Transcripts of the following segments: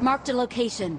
Marked a location.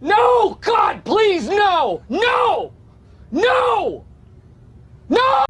No! God, please, no! No! No! No!